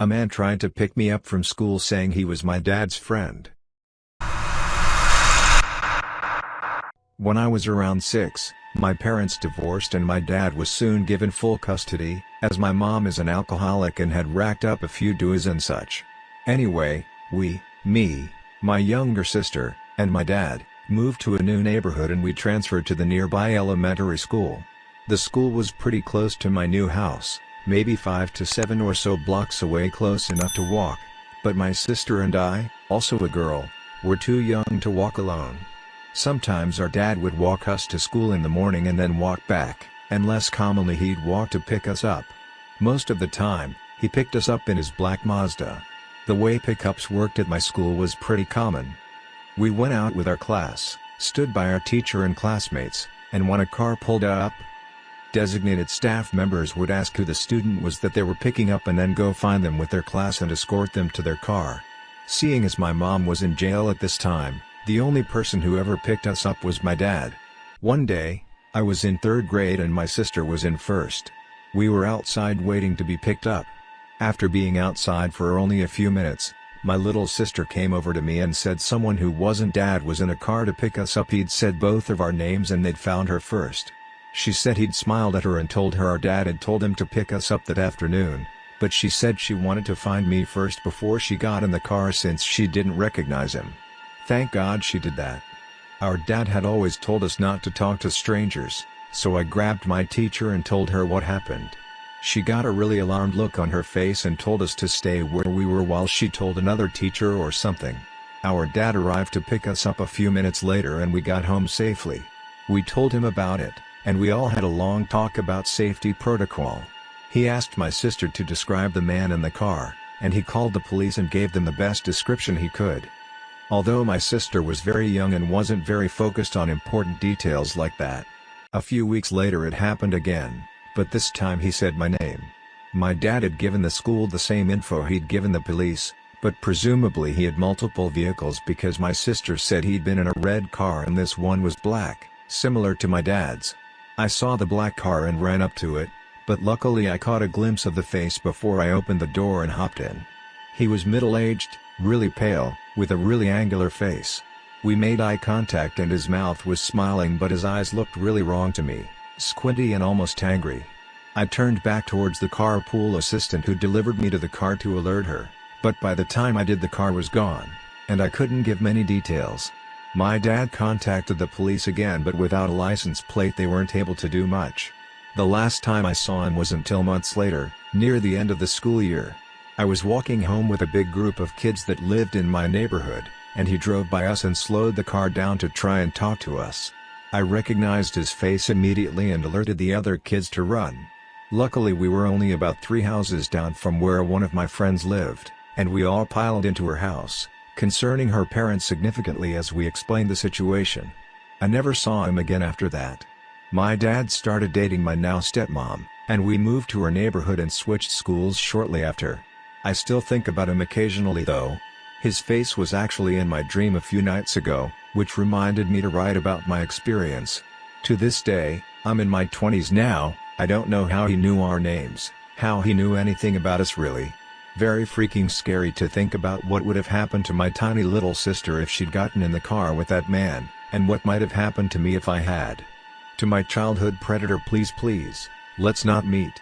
A man tried to pick me up from school saying he was my dad's friend. When I was around 6, my parents divorced and my dad was soon given full custody, as my mom is an alcoholic and had racked up a few dues and such. Anyway, we, me, my younger sister, and my dad, moved to a new neighborhood and we transferred to the nearby elementary school. The school was pretty close to my new house, maybe 5 to 7 or so blocks away close enough to walk, but my sister and I, also a girl, were too young to walk alone. Sometimes our dad would walk us to school in the morning and then walk back, and less commonly he'd walk to pick us up. Most of the time, he picked us up in his black Mazda. The way pickups worked at my school was pretty common. We went out with our class, stood by our teacher and classmates, and when a car pulled up, designated staff members would ask who the student was that they were picking up and then go find them with their class and escort them to their car. Seeing as my mom was in jail at this time, the only person who ever picked us up was my dad. One day, I was in third grade and my sister was in first. We were outside waiting to be picked up. After being outside for only a few minutes, my little sister came over to me and said someone who wasn't dad was in a car to pick us up he'd said both of our names and they'd found her first. She said he'd smiled at her and told her our dad had told him to pick us up that afternoon, but she said she wanted to find me first before she got in the car since she didn't recognize him. Thank God she did that. Our dad had always told us not to talk to strangers, so I grabbed my teacher and told her what happened. She got a really alarmed look on her face and told us to stay where we were while she told another teacher or something. Our dad arrived to pick us up a few minutes later and we got home safely. We told him about it, and we all had a long talk about safety protocol. He asked my sister to describe the man in the car, and he called the police and gave them the best description he could. Although my sister was very young and wasn't very focused on important details like that. A few weeks later it happened again, but this time he said my name. My dad had given the school the same info he'd given the police, but presumably he had multiple vehicles because my sister said he'd been in a red car and this one was black, similar to my dad's. I saw the black car and ran up to it, but luckily I caught a glimpse of the face before I opened the door and hopped in. He was middle-aged, really pale, with a really angular face. We made eye contact and his mouth was smiling but his eyes looked really wrong to me, squinty and almost angry. I turned back towards the carpool assistant who delivered me to the car to alert her, but by the time I did the car was gone, and I couldn't give many details. My dad contacted the police again but without a license plate they weren't able to do much. The last time I saw him was until months later, near the end of the school year. I was walking home with a big group of kids that lived in my neighborhood, and he drove by us and slowed the car down to try and talk to us. I recognized his face immediately and alerted the other kids to run. Luckily we were only about three houses down from where one of my friends lived, and we all piled into her house, concerning her parents significantly as we explained the situation. I never saw him again after that. My dad started dating my now stepmom, and we moved to her neighborhood and switched schools shortly after. I still think about him occasionally though. His face was actually in my dream a few nights ago, which reminded me to write about my experience. To this day, I'm in my 20s now, I don't know how he knew our names, how he knew anything about us really. Very freaking scary to think about what would have happened to my tiny little sister if she'd gotten in the car with that man, and what might have happened to me if I had. To my childhood predator please please, let's not meet.